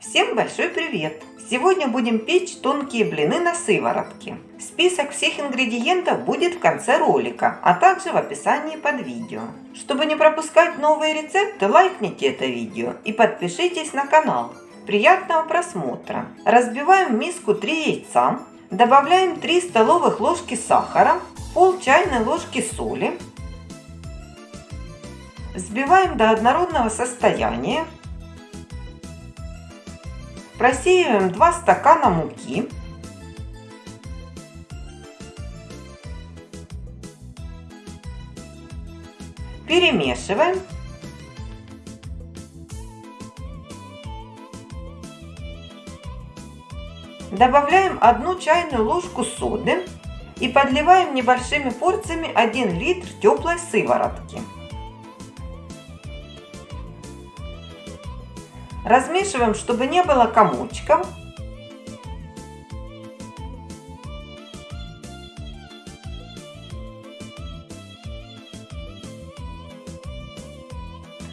Всем большой привет! Сегодня будем печь тонкие блины на сыворотке. Список всех ингредиентов будет в конце ролика, а также в описании под видео. Чтобы не пропускать новые рецепты, лайкните это видео и подпишитесь на канал. Приятного просмотра! Разбиваем в миску 3 яйца, добавляем 3 столовых ложки сахара, пол чайной ложки соли, взбиваем до однородного состояния, Просеиваем 2 стакана муки. Перемешиваем. Добавляем 1 чайную ложку соды и подливаем небольшими порциями 1 литр теплой сыворотки. Размешиваем, чтобы не было комочков.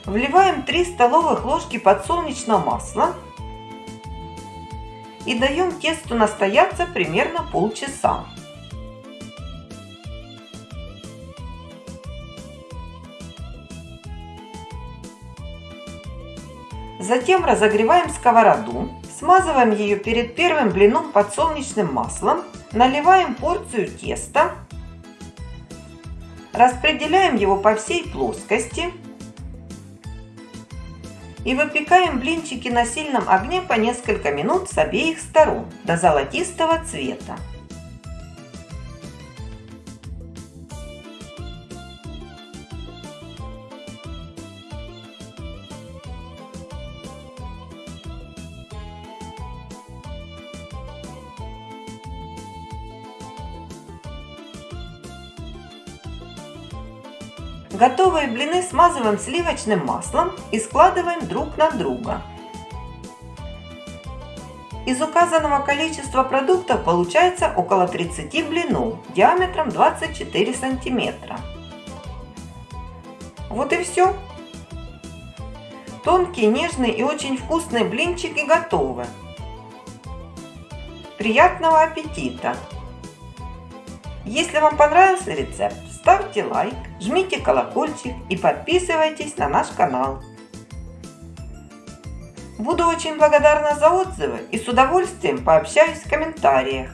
Вливаем 3 столовых ложки подсолнечного масла и даем тесту настояться примерно полчаса. Затем разогреваем сковороду, смазываем ее перед первым блином подсолнечным маслом, наливаем порцию теста, распределяем его по всей плоскости и выпекаем блинчики на сильном огне по несколько минут с обеих сторон до золотистого цвета. Готовые блины смазываем сливочным маслом и складываем друг на друга. Из указанного количества продуктов получается около 30 блинов диаметром 24 сантиметра. Вот и все. Тонкие, нежные и очень вкусные блинчики готовы. Приятного аппетита! Если вам понравился рецепт, ставьте лайк, жмите колокольчик и подписывайтесь на наш канал. Буду очень благодарна за отзывы и с удовольствием пообщаюсь в комментариях.